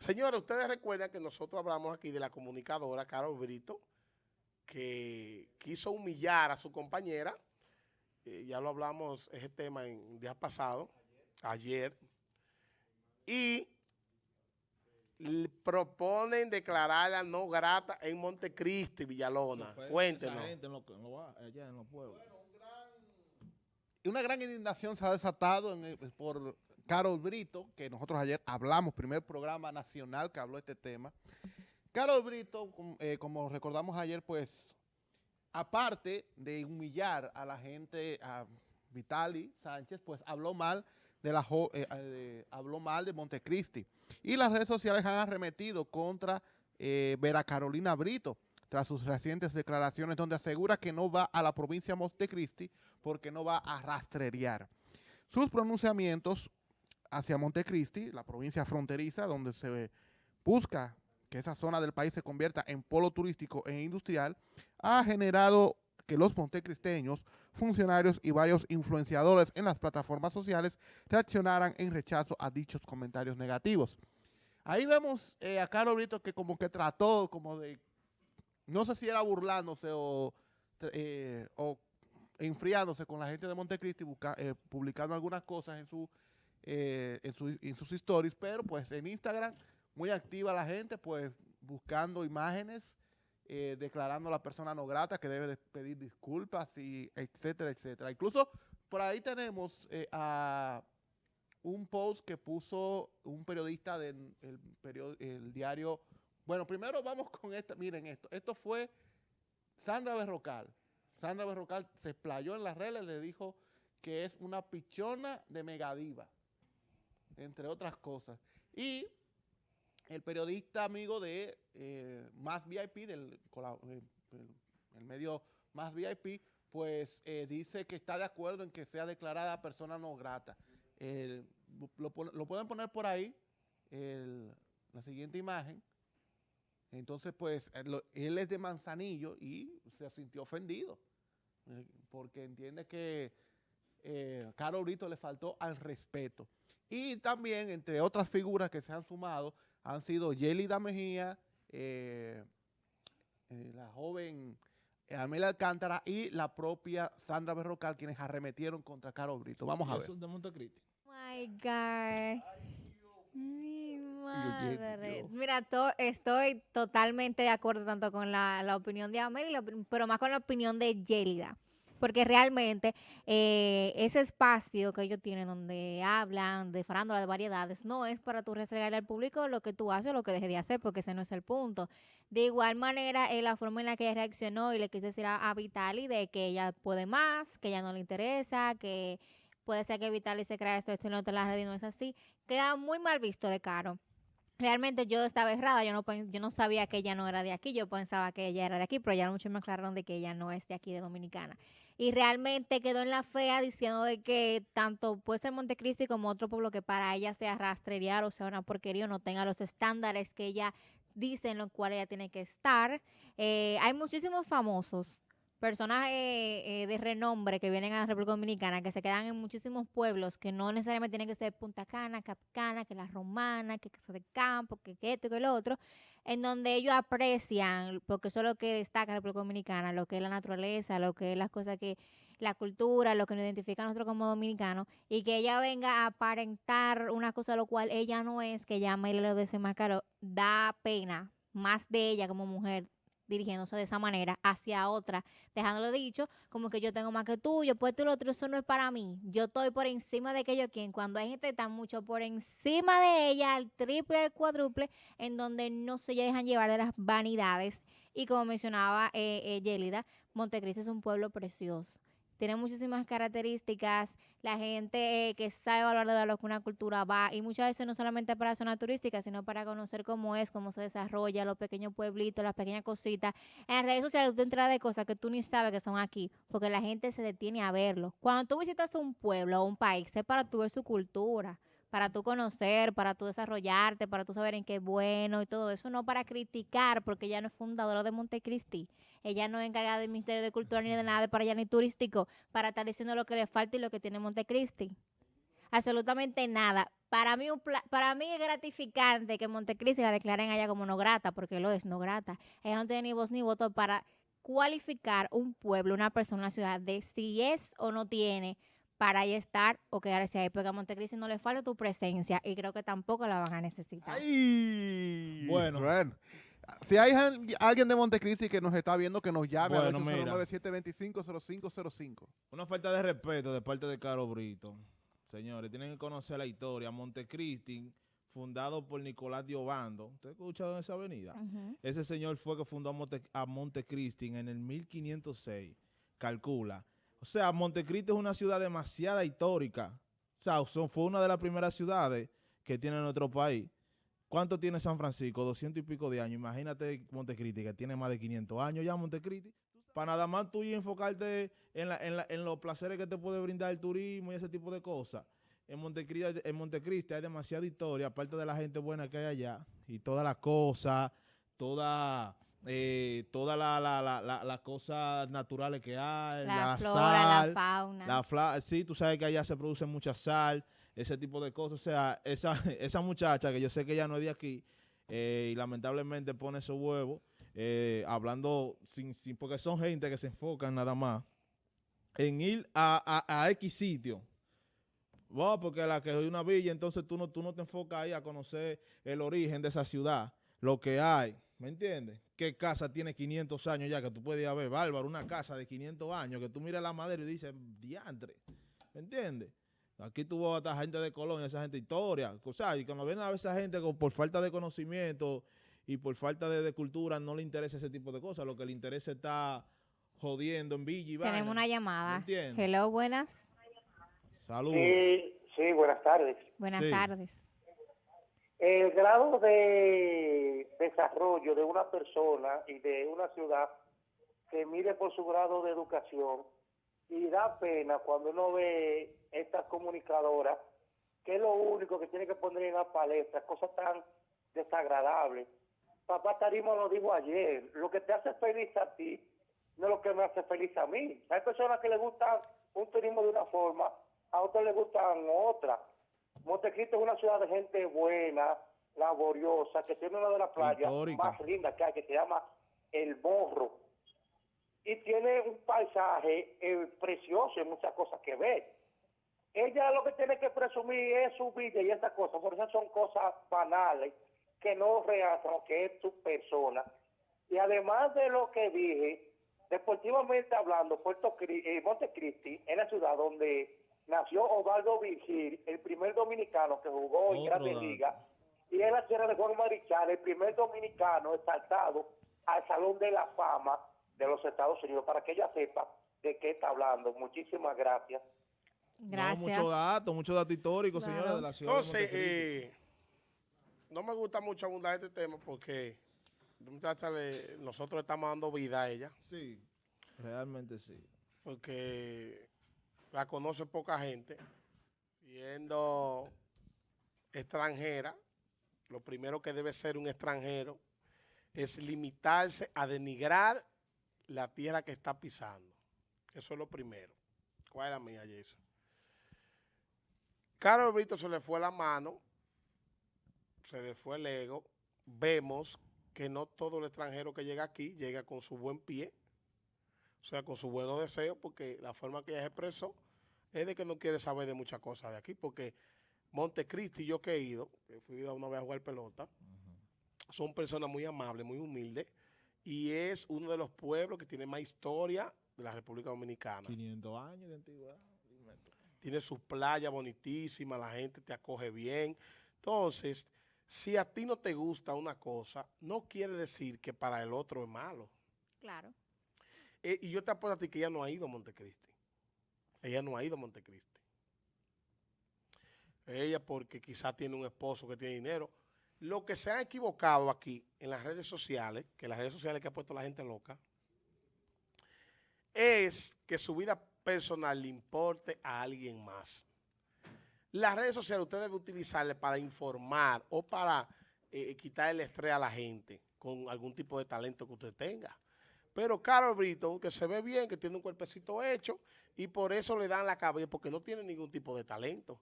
Señores, ustedes recuerdan que nosotros hablamos aquí de la comunicadora Carol Brito, que quiso humillar a su compañera, eh, ya lo hablamos ese tema en días pasados, ayer, y proponen declararla no grata en Montecristi, Villalona. Cuéntenos. Y una gran indignación se ha desatado por Carol Brito, que nosotros ayer hablamos, primer programa nacional que habló este tema. Carol Brito, eh, como recordamos ayer, pues, aparte de humillar a la gente, a Vitali Sánchez, pues habló mal de la eh, habló mal de Montecristi. Y las redes sociales han arremetido contra eh, Vera Carolina Brito tras sus recientes declaraciones donde asegura que no va a la provincia de Montecristi porque no va a rastrear. Sus pronunciamientos hacia Montecristi, la provincia fronteriza donde se busca que esa zona del país se convierta en polo turístico e industrial, ha generado que los montecristeños, funcionarios y varios influenciadores en las plataformas sociales reaccionaran en rechazo a dichos comentarios negativos. Ahí vemos eh, a Carlos Brito que como que trató como de, no sé si era burlándose o, eh, enfriándose con la gente de Montecristi, eh, publicando algunas cosas en, su, en, su, en sus stories, pero pues en Instagram muy activa la gente, pues buscando imágenes eh, declarando a la persona no grata que debe de pedir disculpas y etcétera, etcétera. Incluso por ahí tenemos eh, a un post que puso un periodista del el diario. Bueno, primero vamos con esto. Miren esto. Esto fue Sandra Berrocal. Sandra Berrocal se explayó en las redes le dijo que es una pichona de megadiva, entre otras cosas. Y el periodista amigo de eh, Más VIP, del eh, el, medio Más VIP, pues eh, dice que está de acuerdo en que sea declarada persona no grata. lo, pueden poner por ahí, la siguiente imagen. Entonces, pues, él, es de Manzanillo y se sintió ofendido, porque entiende que eh, Caro Brito le faltó al respeto. Y también, entre otras figuras que se han sumado, han sido Yelida Mejía, eh, eh, la joven Amelia Alcántara y la propia Sandra Berrocal, quienes arremetieron contra Caro Brito. Vamos a ver. de Montecristi. my God. Mi madre. Mira, estoy totalmente de acuerdo tanto con la, opinión de Amelia, pero más con la opinión de Yelida porque realmente eh, ese espacio que ellos tienen donde hablan de farándula, de variedades, no es para tú restregarle al público lo que tú haces o lo que dejes de hacer, porque ese no es el punto. De igual manera, eh, la forma en la que ella reaccionó y le quise decir a, Vitali de que ella puede más, que ella no le interesa, que puede ser que Vitali se crea esto, esto te la red y no es así, queda muy mal visto de Caro realmente yo estaba errada, yo no, yo no sabía que ella no era de aquí, yo pensaba que ella era de aquí, pero ya mucho me aclararon de que ella no es de aquí, de Dominicana. Y realmente quedó en la fea diciendo de que tanto puede ser Montecristi como otro pueblo que para ella sea rastrear o sea una porquería o no tenga los estándares que ella dice en los cuales ella tiene que estar. Eh, hay muchísimos famosos personajes eh, de renombre que vienen a la República Dominicana, que se quedan en muchísimos pueblos, que no necesariamente tienen que ser Punta Cana, Capcana, que la Romana, que Casa de Campo, que, esto, que lo otro, en donde ellos aprecian, porque eso es lo que destaca la República Dominicana, lo que es la naturaleza, lo que es las cosas que, la cultura, lo que nos identifica a nosotros como dominicanos, y que ella venga a aparentar una cosa lo cual ella no es, que llama y lo desenmascaró, da pena, más de ella como mujer, dirigiéndose de esa manera hacia otra, dejándolo dicho, como que yo tengo más que tú, yo puedo tú lo otro, eso no es para mí. Yo estoy por encima de aquello quien, cuando hay gente tan mucho por encima de ella, el triple, el cuádruple, en donde no se dejan llevar de las vanidades. Y como mencionaba eh, eh Yelida, Montecristi es un pueblo precioso tiene muchísimas características. La gente eh, que sabe valorar de lo que una cultura va, y muchas veces no solamente para zona turística, sino para conocer cómo es, cómo se desarrolla, los pequeños pueblitos, las pequeñas cositas. En las redes sociales tú entras de cosas que tú ni sabes que son aquí, porque la gente se detiene a verlo. Cuando tú visitas un pueblo o un país, es para tú ver su cultura para tú conocer, para tú desarrollarte, para tú saber en qué es bueno y todo eso, no para criticar, porque ella no es fundadora de Montecristi, ella no es encargada del Ministerio de Cultura ni de nada para allá ni turístico, para estar diciendo lo que le falta y lo que tiene Montecristi. absolutamente nada. Para mí, un para mí es gratificante que Montecristi la declaren allá como no grata, porque lo es no grata. Ella no tiene ni voz ni voto para cualificar un pueblo, una persona, una ciudad, de si es o no tiene para ahí estar o quedarse ahí, porque a Montecristi no le falta tu presencia y creo que tampoco la van a necesitar. Ay, bueno. bueno. Si hay alguien de Montecristi que nos está viendo, que nos llame bueno, a 809-725-0505. Una falta de respeto de parte de Caro Brito. Señores, tienen que conocer la historia. Montecristi, fundado por Nicolás Diobando. ¿Usted ha escuchado en esa avenida? Ese señor fue que fundó a, Montecristi en el 1506. Calcula. O sea, Montecristi es una ciudad demasiada histórica. O sea, fue una de las primeras ciudades que tiene nuestro país. ¿Cuánto tiene San Francisco? 200 y pico de años. Imagínate Montecristi, que tiene más de 500 años ya Montecristi. Para nada más tú y enfocarte en, los placeres que te puede brindar el turismo y ese tipo de cosas. En Montecristi, en Montecristi hay demasiada historia, aparte de la gente buena que hay allá. Y todas las cosas, toda, eh, todas las cosas naturales que hay. La, flora, la fauna. La sí, tú sabes que allá se produce mucha sal ese tipo de cosas. O sea, esa, esa muchacha, que yo sé que ya no es de aquí, eh, y lamentablemente pone su huevo, eh, hablando sin, sin, porque son gente que se enfocan nada más en ir a, a, X sitio. porque la que es una villa, entonces tú no, tú no te enfocas ahí a conocer el origen de esa ciudad, lo que hay, ¿me entiendes? ¿Qué casa tiene 500 años ya que tú puedes ir a ver, bárbaro, una casa de 500 años que tú miras la madera y dices, diantre, ¿me entiendes? Aquí tuvo esta gente de Colonia, esa gente de historia. O sea, y cuando viene a ver esa gente por falta de conocimiento y por falta de, cultura, no le interesa ese tipo de cosas. Lo que le interesa está jodiendo en Villa y Tenemos una llamada. Hello, buenas. Saludos. Sí, buenas tardes. Buenas tardes. El grado de desarrollo de una persona y de una ciudad se mide por su grado de educación y da pena cuando uno ve estas comunicadoras, que es lo único que tiene que poner en la palestra, cosas tan desagradables. Papá Tarimo lo dijo ayer, lo que te hace feliz a ti no es lo que me hace feliz a mí. Hay personas que les gusta un turismo de una forma, a otros les gustan otra. Montecristo es una ciudad de gente buena, laboriosa, que tiene una de las playas más lindas que hay, que se llama El Morro y tiene un paisaje eh, precioso y muchas cosas que ver. Ella lo que tiene que presumir es su vida y esas cosas, por eso son cosas banales que no realzan lo que es su persona. Y además de lo que dije, deportivamente hablando, Puerto eh, Montecristi es la ciudad donde nació Osvaldo Vigil, el primer dominicano que jugó en Grande Liga, y es la tierra de Juan Marichal, el primer dominicano exaltado al Salón de la Fama de los Estados Unidos para que ella sepa de qué está hablando. Muchísimas gracias. Gracias. mucho dato, mucho dato histórico, señora, de la ciudad. Entonces, eh, no me gusta mucho abundar este tema porque nosotros estamos dando vida a ella. Sí, realmente sí. Porque la conoce poca gente. Siendo extranjera, lo primero que debe ser un extranjero es limitarse a denigrar la tierra que está pisando. Eso es lo primero. ¿Cuál es la mía, Jason? Carlos Brito se le fue la mano, se le fue el ego. Vemos que no todo el extranjero que llega aquí llega con su buen pie, o sea, con su buenos deseos, porque la forma que ella se expresó es de que no quiere saber de muchas cosas de aquí, porque Montecristi, yo que he ido, que fui a una vez a jugar pelota, son personas muy amables, muy humildes, y es uno de los pueblos que tiene más historia de la República Dominicana. 500 años de antigüedad. Tiene sus playas bonitísimas, la gente te acoge bien. Entonces, si a ti no te gusta una cosa, no quiere decir que para el otro es malo. Claro. Eh, y yo te apuesto a ti que ella no ha ido a Montecristi. Ella no ha ido a Montecristi. Ella porque quizá tiene un esposo que tiene dinero, lo que se ha equivocado aquí en las redes sociales, que las redes sociales que ha puesto la gente loca, es que su vida personal le importe a alguien más. Las redes sociales usted debe utilizarle para informar o para eh, quitar el estrés a la gente con algún tipo de talento que usted tenga. Pero Carol Brito, que se ve bien, que tiene un cuerpecito hecho, y por eso le dan la cabeza, porque no tiene ningún tipo de talento.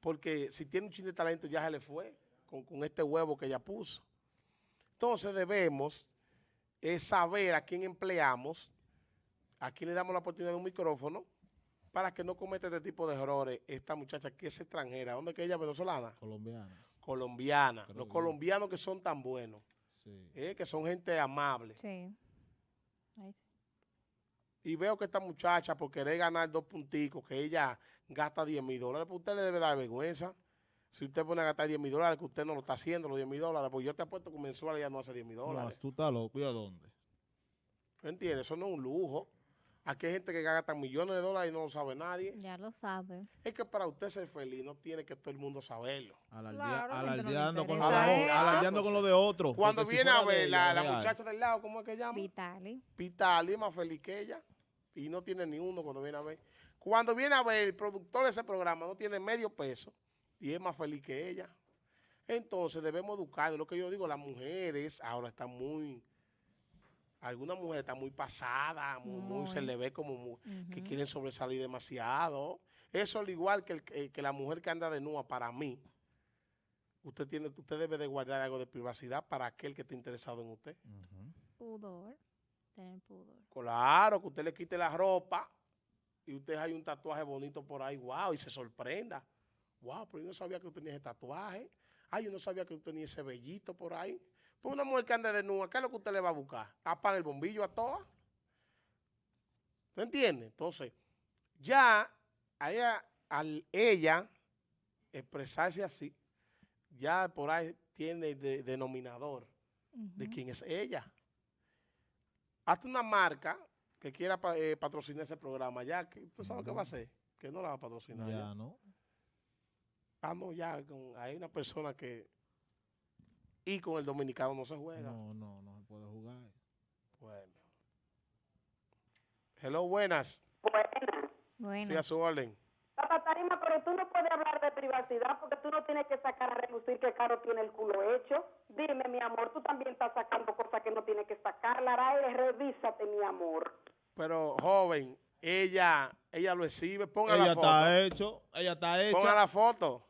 porque si tiene un chin de talento ya se le fue con, con este huevo que ella puso. Entonces debemos es saber a quién empleamos, a quién le damos la oportunidad de un micrófono, para que no cometa este tipo de errores esta muchacha que es extranjera. ¿Dónde es que ella es venezolana? Colombiana. Colombiana. Creo Los colombianos que son tan buenos, Sí. eh, que son gente amable. Sí. Y veo que esta muchacha, por querer ganar dos punticos, que ella gasta 10 mil dólares, pues usted le debe dar vergüenza. Si usted pone a gastar 10 mil dólares, que usted no lo está haciendo, los 10 mil dólares, pues yo te apuesto que mensual ella no hace 10 mil No, dólares. tú estás loco. ¿Y a dónde? ¿Me entiendes? Eso no es un lujo. Aquí hay gente que gasta millones de dólares y no lo sabe nadie. Ya lo sabe. Es que para usted ser feliz no tiene que todo el mundo saberlo. Claro, no alardeando, con lo de, alardeando con lo de otro. Cuando porque si viene a ver la, muchacha del lado, ¿cómo es que llama? Vitali. Pitali es más feliz que ella y no tiene ni uno cuando viene a ver. Cuando viene a ver el productor de ese programa no tiene medio peso y es más feliz que ella. Entonces debemos educar. Lo que yo digo, las mujeres ahora están muy, algunas mujeres están muy pasadas, muy, muy- se le ve como que quieren sobresalir demasiado. Eso al igual que, el- que- que la mujer que anda de nua para mí. Usted tiene, usted debe de guardar algo de privacidad para aquel que esté interesado en usted. Pudor. Tener pudor. Claro, que usted le quite la ropa y usted hay un tatuaje bonito por ahí, wow, y se sorprenda. Wow, pero yo no sabía que usted tenía ese tatuaje. Ay, yo no sabía que usted tenía ese vellito por ahí. Pues una mujer que anda de nua, ¿qué es lo que usted le va a buscar? Apaga el bombillo a todas. ¿Te entiende? Entonces, ya a ella, al ella expresarse así, ya por ahí tiene de- denominador de quién es ella. Hazte una marca que quiera pa- eh, patrocinar ese programa ya, que ¿tú sabes qué va a hacer? Que no la va a patrocinar. ya. Ya, ¿no? Ah, no, ya, con- hay una persona que... Y con el dominicano no se juega. No, no, no se puede jugar. Bueno. Hello, buenas. Buena. Bueno. Sí, a su orden. Papá Tarima, pero tú no puedes hablar de privacidad porque tú no tienes que sacar a relucir que Caro tiene el culo hecho. Dime, mi amor, tú también estás sacando cosas que no tienes que sacar. Lara, revísate, mi amor. Pero, joven, ella ella lo exhibe. Ponga Ella la foto. está hecho, ella está hecha. Ponga la foto.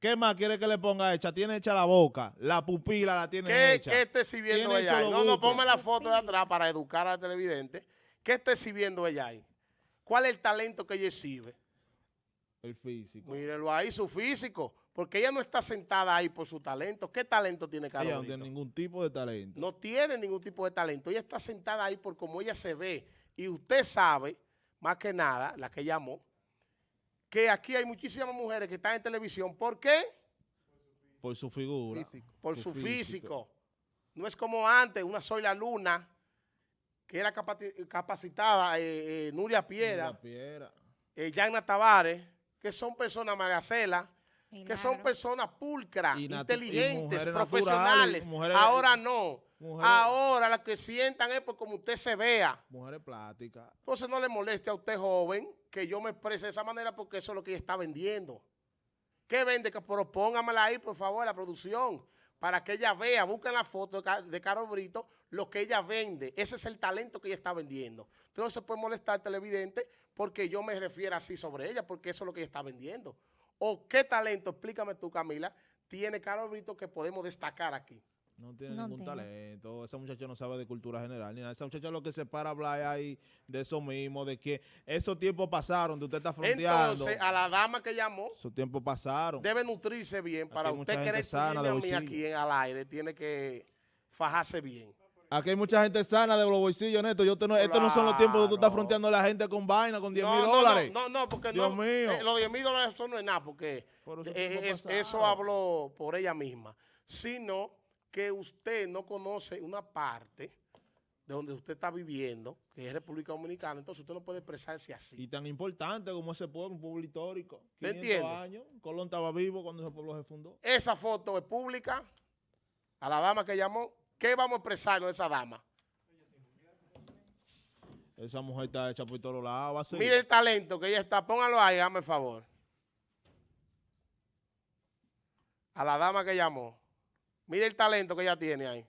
¿Qué más quiere que le ponga hecha? Tiene hecha la boca, la pupila la tiene ¿Qué, hecha. qué está exhibiendo ella ahí? No, no, ponme la foto de atrás para educar al televidente. ¿Qué está exhibiendo ella ahí? ¿Cuál es el talento que ella exhibe? El físico. Mírelo ahí, su físico. Porque ella no está sentada ahí por su talento. ¿Qué talento tiene Ella no tiene ningún tipo de talento. No tiene ningún tipo de talento. Ella está sentada ahí por cómo ella se ve. Y usted sabe, más que nada, la que llamó, que aquí hay muchísimas mujeres que están en televisión. ¿Por qué? Por su figura. Físico. Por su, físico. No es como antes, una Soy la Luna, que era capacitada, eh, eh, Nuria Piera, La piedra. eh, Yana Tavares, que son personas, María Cela, que son personas pulcras, inteligentes, mujeres profesionales. mujeres- Ahora no. mujeres- Ahora las que sientan es por como usted se vea. Mujeres plásticas. Entonces no le moleste a usted, joven, que yo me exprese de esa manera porque eso es lo que ella está vendiendo. ¿Qué vende? Que propóngamela ahí, por favor, la producción, para que ella vea, busquen la foto de, Ca- de Carol Brito, lo que ella vende. Ese es el talento que ella está vendiendo. Se puede molestar, televidente, porque yo me refiero así sobre ella, porque eso es lo que ella está vendiendo. ¿O qué talento, explícame tú, Camila, tiene Carol Brito que podemos destacar aquí? No tiene No ningún talento. Esa muchacha no sabe de cultura general ni nada. Esa muchacha lo que se para a hablar ahí de eso mismo, de que esos tiempos pasaron, de usted está fronteando. Entonces, a la dama que llamó, Esos tiempos pasaron. debe nutrirse bien. Aquí Para usted querer sana de a aquí en, al aire, tiene que fajarse bien. Aquí hay mucha gente sana de los bolsillos, Neto. Yo te no, estos no son los tiempos de tú estás fronteando a la gente con vaina, con 10 mil no, no, dólares. No, no, no, porque Dios no, mío. eh, los 10 mil dólares eso no es nada, porque Por esos eh, es- eso habló por ella misma, sino que usted no conoce una parte de donde usted está viviendo, que es República Dominicana, entonces usted no puede expresarse así. Y tan importante como ese pueblo, un pueblo histórico. ¿Te 500 entiende? años. Colón estaba vivo cuando ese pueblo se fundó. Esa foto es pública, a la dama que llamó, ¿qué vamos a expresarnos de esa dama? Esa mujer está hecha por todos lados. Mire el talento que ella está, póngalo ahí, hazme el favor. A la dama que llamó. Mire el talento que ella tiene ahí.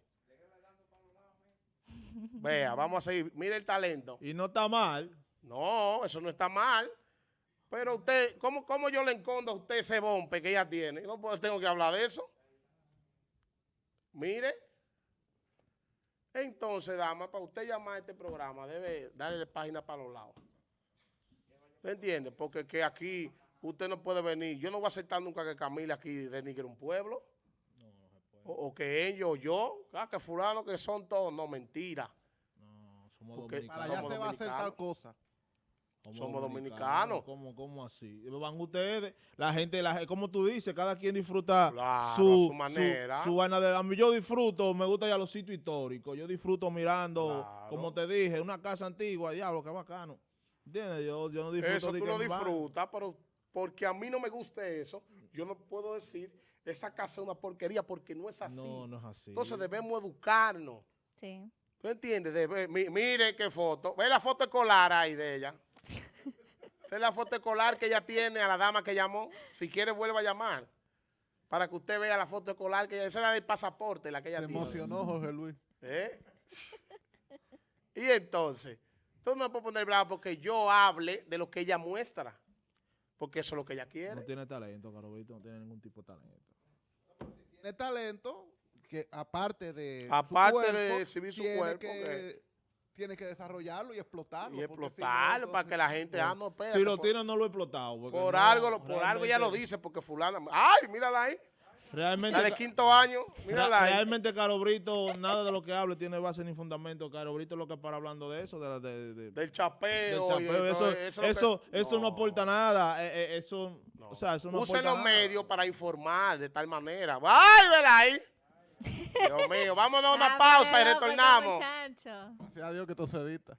Vea, vamos a seguir. Mire el talento. Y no está mal. No, eso no está mal. Pero usted, ¿cómo, cómo yo le encondo a usted ese bombe que ella tiene? No puedo- tengo que hablar de eso. Mire. Entonces, dama, para usted llamar a este programa, debe darle página para los lados. ¿Me entiende? Porque que aquí usted no puede venir. Yo no voy a aceptar nunca que Camila aquí denigre un pueblo. O, o que ellos, yo, ah, que fulano que son todos. No, mentira. No, somos Porque Para dominicanos. allá se va a hacer tal dominicanos. cosa. somos dominicanos. ¿Cómo, cómo así? Van ustedes, la gente, la, como tú dices, cada quien disfruta Claro, su, a su manera. Su, vaina de, a mí yo disfruto, me gusta ir a los sitios históricos, yo disfruto mirando, Claro. como te dije, una casa antigua, diablo, qué bacano. ¿Entiendes? Yo, yo no disfruto Eso de tú lo disfrutas, pero porque a mí no me guste eso, yo no puedo decir esa casa es una porquería porque no es así. No, no es así. Entonces debemos educarnos. Sí. ¿Tú entiendes? Debe- mi- mire qué foto. Ve la foto escolar ahí de ella. Esa es la foto escolar que ella tiene a la dama que llamó. Si quiere, vuelva a llamar. Para que usted vea la foto escolar que ella, esa era del pasaporte, la que ella Se tiene. emocionó Jorge Luis. ¿Eh? Y entonces, tú no me puedes poner bravo porque yo hable de lo que ella muestra. Porque eso es lo que ella No quiere. tiene talento, Carolito, no tiene ningún tipo de talento. Tiene talento que aparte de su Aparte de cuerpo, exhibir su tiene cuerpo, que- que- tiene que desarrollarlo y explotarlo. Y porque si no, explotarlo para que la gente, ah, no, espérate, Si lo por, tiene, no lo he explotado. por no, algo, lo- por algo ella lo dice, porque fulana, ay, mírala ahí, Realmente, la de quinto año, mírala Ra- ahí. Realmente Caro Brito, nada de lo que hable tiene base ni fundamento. Caro Brito es lo que para hablando de eso, de, la- de- de- del del chapeo. de Eso, eso, eso, lo que- eso no aporta nada. eh, eh, eso, No. o sea, eso no Usen aporta los nada. medios para informar de tal manera. ¡Ay, vela ahí! Dios mío, vamos a dar una pausa y retornamos. Gracias a Dios que todo se edita.